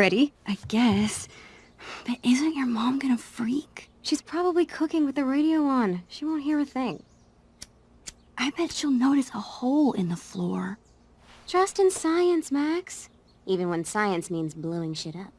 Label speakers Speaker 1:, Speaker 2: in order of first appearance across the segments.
Speaker 1: Ready?
Speaker 2: I guess. But isn't your mom gonna freak?
Speaker 1: She's probably cooking with the radio on. She won't hear a thing.
Speaker 2: I bet she'll notice a hole in the floor.
Speaker 1: Trust in science, Max. Even when science means blowing shit up.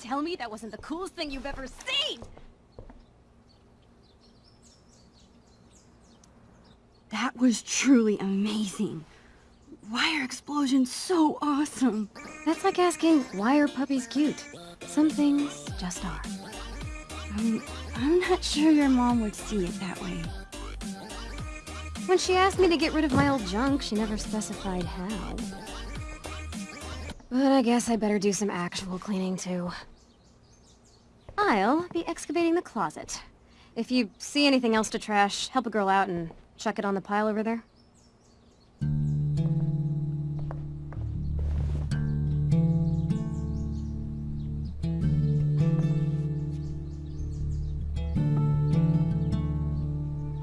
Speaker 1: Tell that wasn't the coolest thing you've ever seen!
Speaker 2: That was truly amazing. Why are explosions so awesome?
Speaker 1: That's like asking, why are puppies cute? Some things just are.
Speaker 2: I'm, I'm not sure your mom would see it that way.
Speaker 1: When she asked me to get rid of my old junk, she never specified how. But I guess I better do some actual cleaning too. I'll be excavating the closet. If you see anything else to trash, help a girl out and chuck it on the pile over there.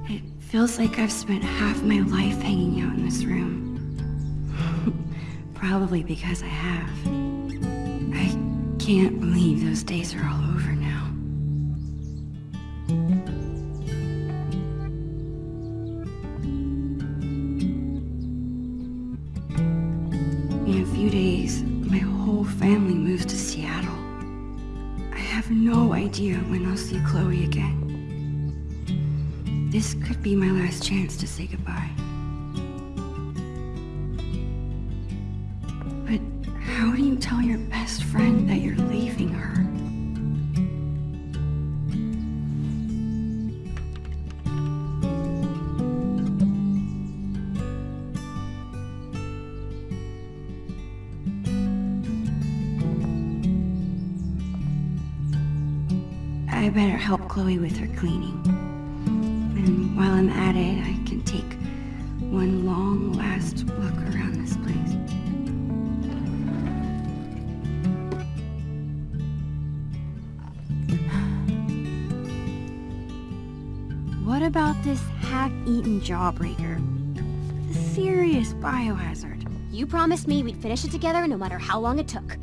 Speaker 2: It feels like I've spent half my life hanging out in this room. Probably because I have. I can't believe those days are all over now. In a few days, my whole family moves to Seattle. I have no idea when I'll see Chloe again. This could be my last chance to say goodbye. Tell your best friend that you're leaving her? I better help Chloe with her cleaning. And while I'm at it, I can take one long last look about this half-eaten jawbreaker? A serious biohazard.
Speaker 1: You promised me we'd finish it together no matter how long it took.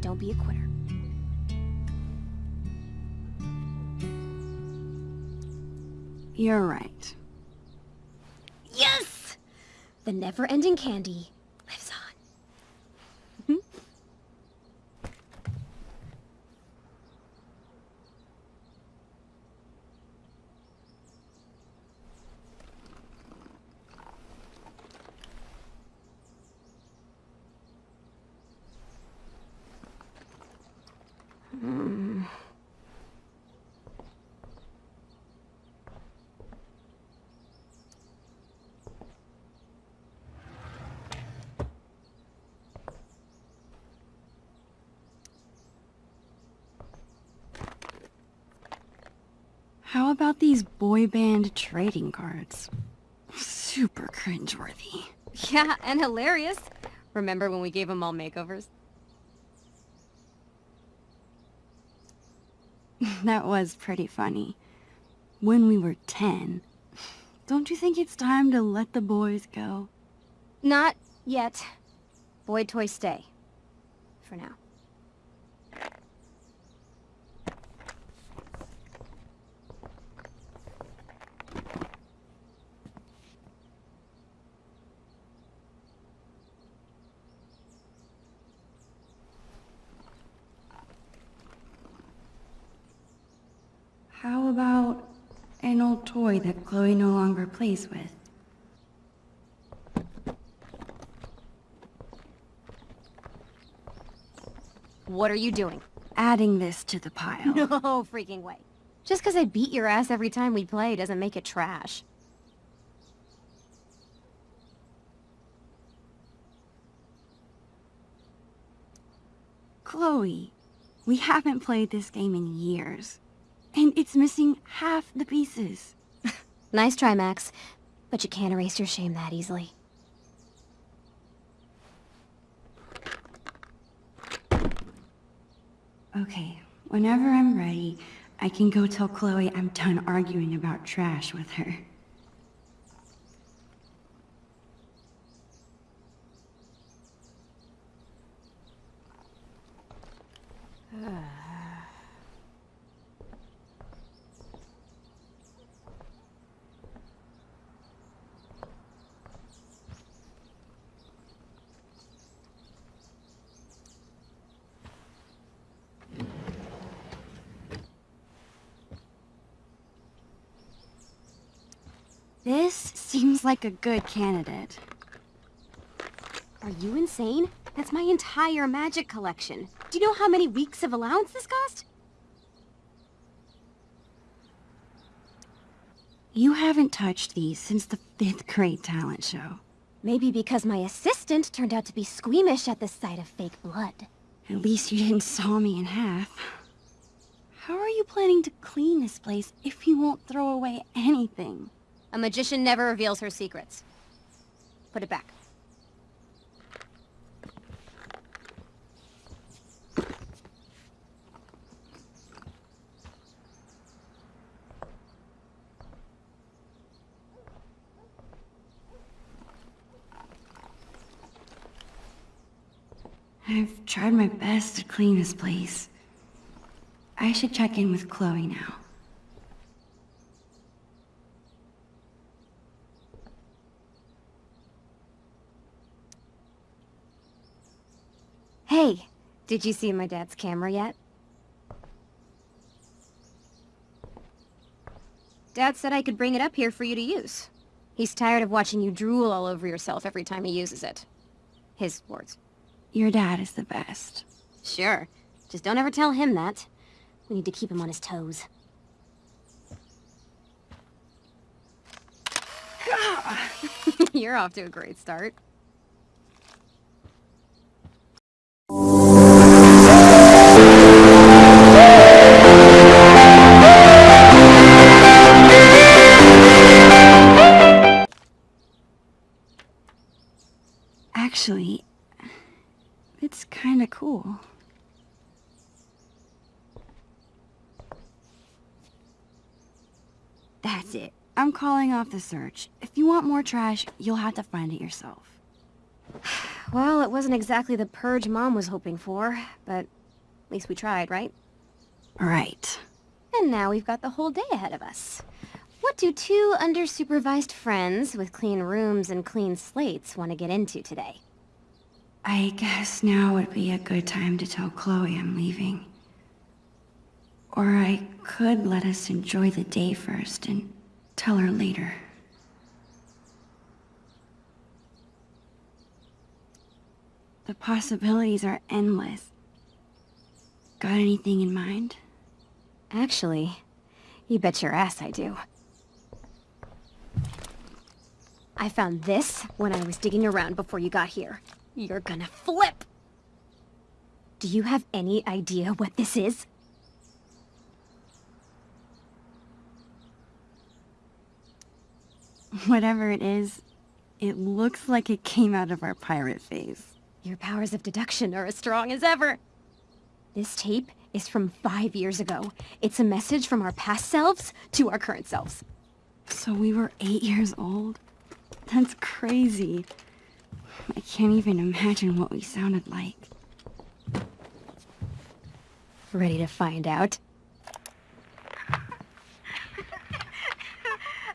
Speaker 1: Don't be a quitter.
Speaker 2: You're right.
Speaker 1: Yes! The never-ending candy lives on.
Speaker 2: How about these boy band trading cards? Super cringeworthy.
Speaker 1: Yeah, and hilarious. Remember when we gave them all makeovers?
Speaker 2: That was pretty funny. When we were 10. Don't you think it's time to let the boys go?
Speaker 1: Not yet. Boy toys stay. For now.
Speaker 2: How about an old toy that Chloe no longer plays with?
Speaker 1: What are you doing?
Speaker 2: Adding this to the pile.
Speaker 1: No freaking way. Just because I beat your ass every time we play doesn't make it trash.
Speaker 2: Chloe, we haven't played this game in years. And it's missing half the pieces.
Speaker 1: Nice try, Max. But you can't erase your shame that easily.
Speaker 2: Okay, whenever I'm ready, I can go tell Chloe I'm done arguing about trash with her. This seems like a good candidate.
Speaker 1: Are you insane? That's my entire magic collection. Do you know how many weeks of allowance this cost?
Speaker 2: You haven't touched these since the fifth grade talent show.
Speaker 1: Maybe because my assistant turned out to be squeamish at the sight of fake blood.
Speaker 2: At least you didn't saw me in half. How are you planning to clean this place if you won't throw away anything?
Speaker 1: A magician never reveals her secrets. Put it back.
Speaker 2: I've tried my best to clean this place. I should check in with Chloe now.
Speaker 1: Hey, did you see my dad's camera yet? Dad said I could bring it up here for you to use. He's tired of watching you drool all over yourself every time he uses it. His words.
Speaker 2: Your dad is the best.
Speaker 1: Sure. Just don't ever tell him that. We need to keep him on his toes. You're off to a great start.
Speaker 2: Actually, it's kinda cool. That's it. I'm calling off the search. If you want more trash, you'll have to find it yourself.
Speaker 1: Well, it wasn't exactly the purge Mom was hoping for, but at least we tried, right?
Speaker 2: Right.
Speaker 1: And now we've got the whole day ahead of us. What do two under-supervised friends with clean rooms and clean slates want to get into today?
Speaker 2: I guess now would be a good time to tell Chloe I'm leaving. Or I could let us enjoy the day first and tell her later. The possibilities are endless. Got anything in mind?
Speaker 1: Actually, you bet your ass I do. I found this when I was digging around before you got here. You're gonna flip! Do you have any idea what this is?
Speaker 2: Whatever it is, it looks like it came out of our pirate phase.
Speaker 1: Your powers of deduction are as strong as ever. This tape is from five years ago. It's a message from our past selves to our current selves.
Speaker 2: So we were eight years old? That's crazy. I can't even imagine what we sounded like.
Speaker 1: Ready to find out?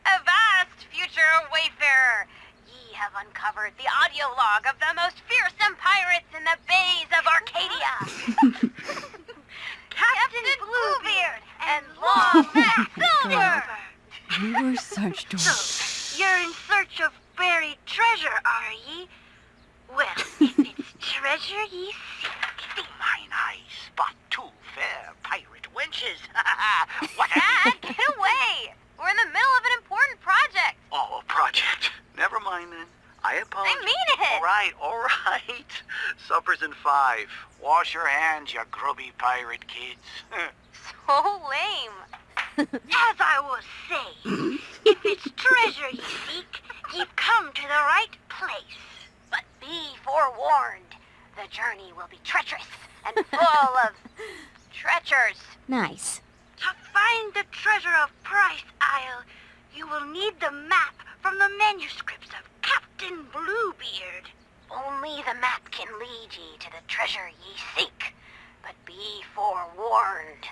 Speaker 3: Avast, future wayfarer! Ye have uncovered the audio log of the most fearsome pirates in the bays of Arcadia. Captain Bluebeard and Long Max Silver!
Speaker 2: We were such dorks.
Speaker 3: You're in search of buried treasure, are ye? Well, if it's treasure ye seek,
Speaker 4: Mine eyes spot two fair pirate wenches. what?
Speaker 3: Dad, get away! We're in the middle of an important project.
Speaker 4: Oh, a project. Never mind then. I apologize.
Speaker 3: I mean it.
Speaker 4: All right, all right. Supper's in five. Wash your hands, you grubby pirate kids.
Speaker 3: So lame. As I was saying, if it's treasure ye seek, ye've come to the right place. Be forewarned, the journey will be treacherous and full of treacherous.
Speaker 1: Nice.
Speaker 3: To find the treasure of Price Isle, you will need the map from the manuscripts of Captain Bluebeard. Only the map can lead ye to the treasure ye seek. But be forewarned.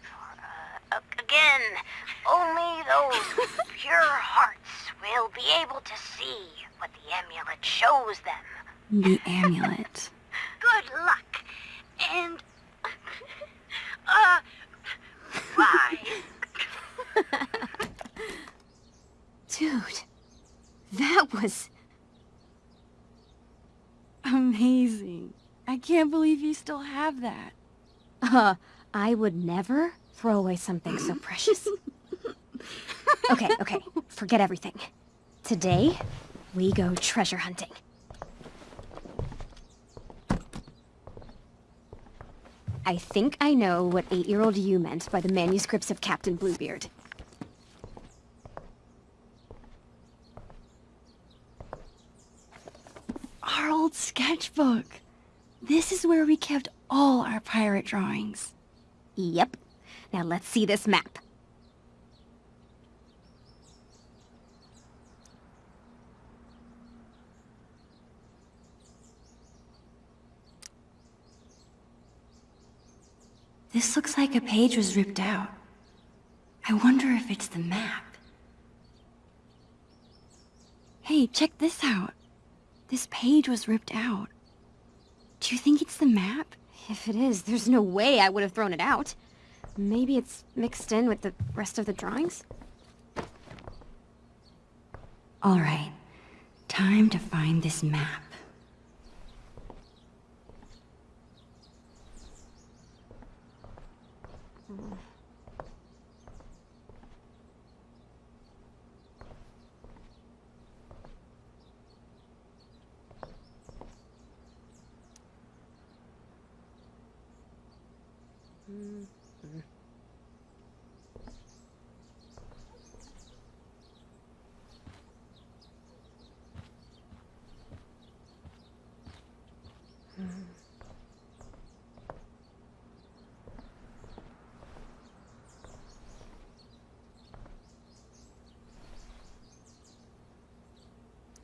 Speaker 3: For, uh, again, only those with pure hearts will be able to see what the amulet shows them.
Speaker 2: The amulet.
Speaker 3: Good luck. And... Uh... Bye.
Speaker 1: Dude, that was...
Speaker 2: Amazing. I can't believe you still have that.
Speaker 1: Uh, I would never throw away something so precious. Okay, okay, forget everything. Today, we go treasure hunting. I think I know what eight-year-old you meant by the manuscripts of Captain Bluebeard.
Speaker 2: Our old sketchbook. This is where we kept all our pirate drawings.
Speaker 1: Yep. Now let's see this map.
Speaker 2: This looks like a page was ripped out. I wonder if it's the map. Hey, check this out. This page was ripped out. Do you think it's the map?
Speaker 1: If it is, there's no way I would have thrown it out. Maybe it's mixed in with the rest of the drawings?
Speaker 2: All right, time to find this map.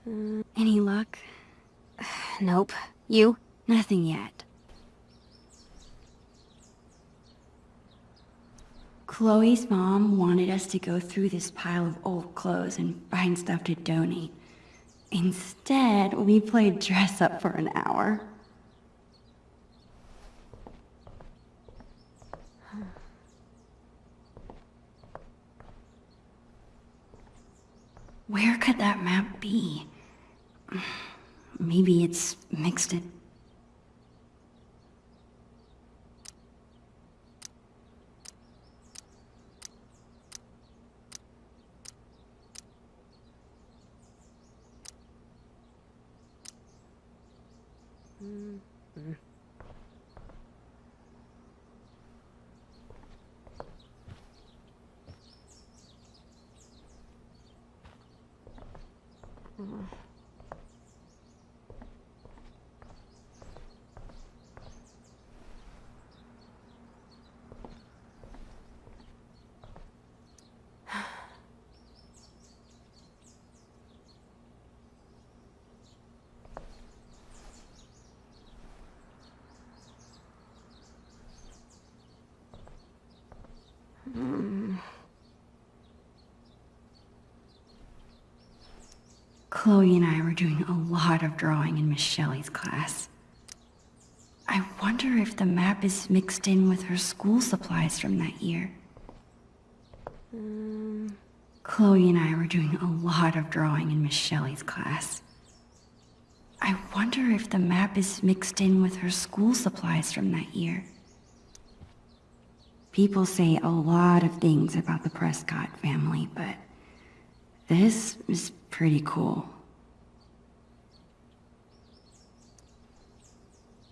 Speaker 2: Mm, any luck?
Speaker 1: Nope. You?
Speaker 2: Nothing yet. Chloe's mom wanted us to go through this pile of old clothes and find stuff to donate. Instead, we played dress up for an hour. Where could that map be? Maybe it's mixed it. Mm-hmm. Chloe and I were doing a lot of drawing in Miss Shelley's class. I wonder if the map is mixed in with her school supplies from that year. Chloe and I were doing a lot of drawing in Miss Shelley's class. I wonder if the map is mixed in with her school supplies from that year. People say a lot of things about the Prescott family, but this is pretty cool.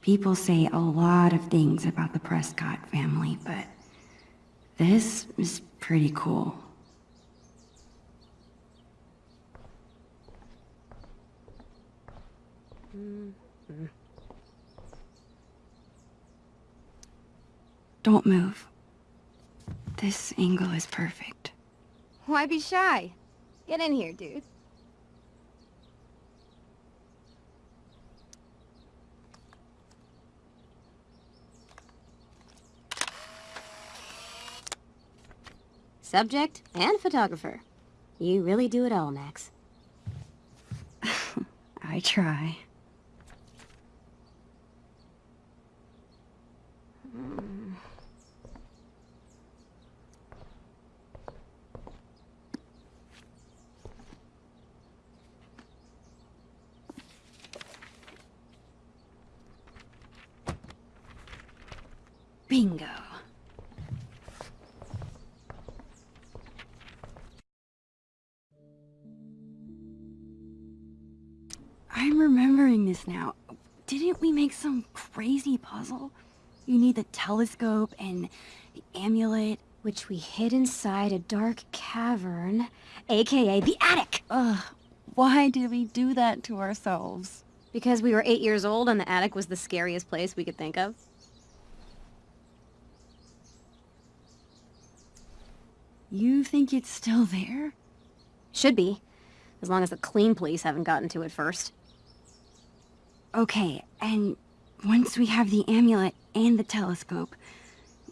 Speaker 2: People say a lot of things about the Prescott family, but this is pretty cool. Don't move. This angle is perfect.
Speaker 1: Why be shy? Get in here, dude. Subject and photographer. You really do it all, Max.
Speaker 2: I try. Bingo. Remembering this now. Didn't we make some crazy puzzle? You need the telescope and the amulet.
Speaker 1: Which we hid inside a dark cavern, aka the attic!
Speaker 2: Ugh, why did we do that to ourselves?
Speaker 1: Because we were eight years old and the attic was the scariest place we could think of.
Speaker 2: You think it's still there?
Speaker 1: Should be. As long as the clean police haven't gotten to it first.
Speaker 2: Okay, and once we have the amulet and the telescope,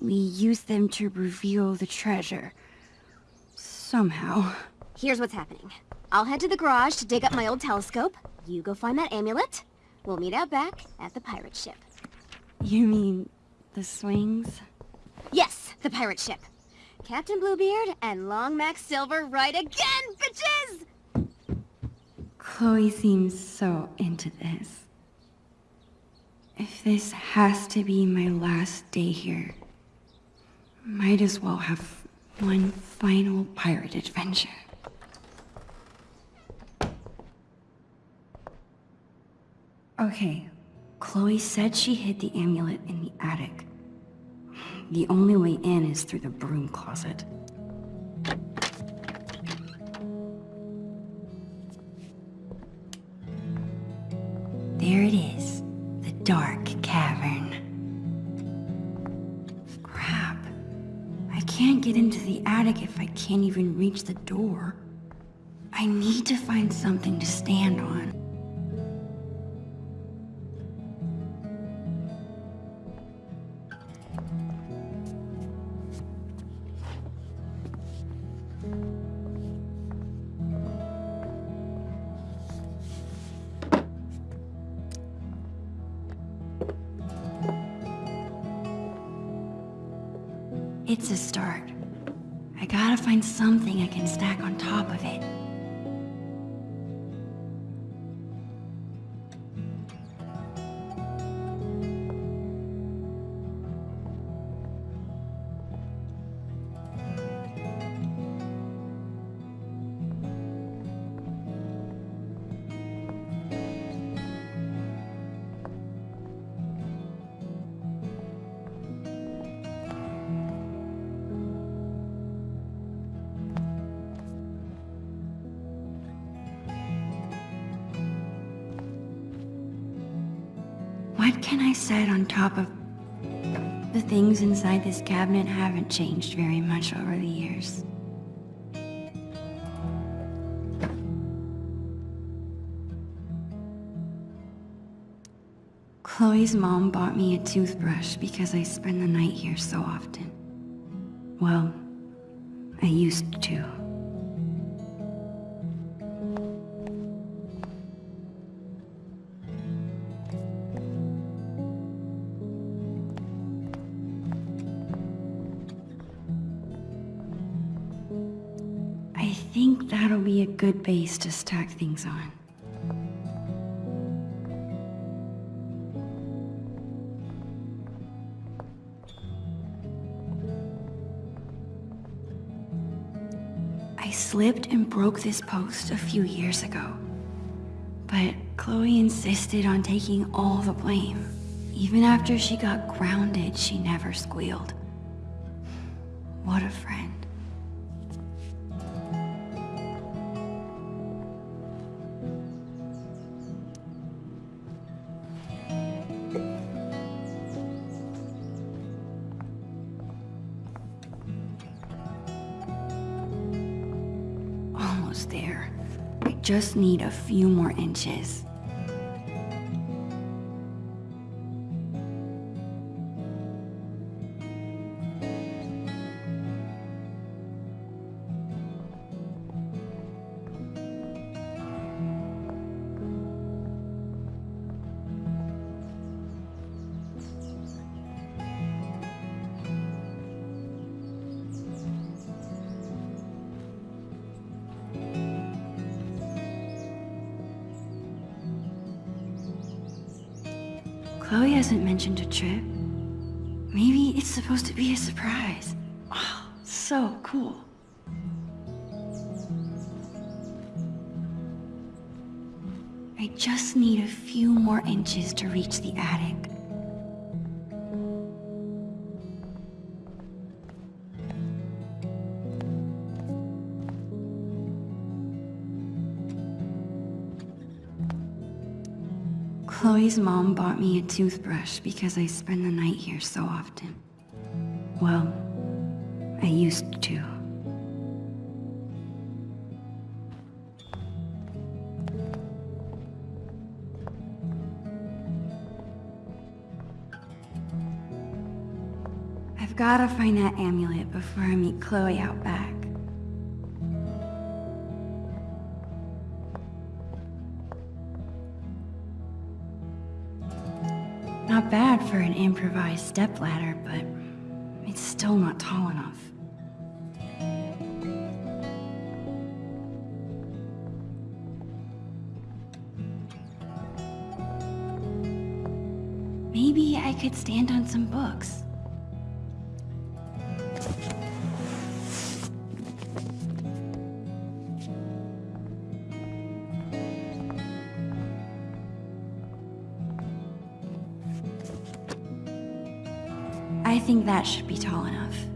Speaker 2: we use them to reveal the treasure. Somehow.
Speaker 1: Here's what's happening. I'll head to the garage to dig up my old telescope. You go find that amulet. We'll meet out back at the pirate ship.
Speaker 2: You mean the swings?
Speaker 1: Yes, the pirate ship. Captain Bluebeard and Long Max Silver right again, bitches!
Speaker 2: Chloe seems so into this. If this has to be my last day here, might as well have one final pirate adventure. Okay, Chloe said she hid the amulet in the attic. The only way in is through the broom closet. Dark cavern. Crap. I can't get into the attic if I can't even reach the door. I need to find something to stand on. Stack on top of it. Top of... The things inside this cabinet haven't changed very much over the years. Chloe's mom bought me a toothbrush because I spend the night here so often. Well, I used to. Base to stack things on. I slipped and broke this post a few years ago. But Chloe insisted on taking all the blame. Even after she got grounded, she never squealed. What a friend. Just need a few more inches. Chloe hasn't mentioned a trip. Maybe it's supposed to be a surprise. Oh, so cool. I just need a few more inches to reach the attic. Chloe's mom bought me a toothbrush because I spend the night here so often. Well, I used to. I've gotta find that amulet before I meet Chloe out back. Bad for an improvised stepladder, but it's still not tall enough. Maybe I could stand on some books. That should be tall enough.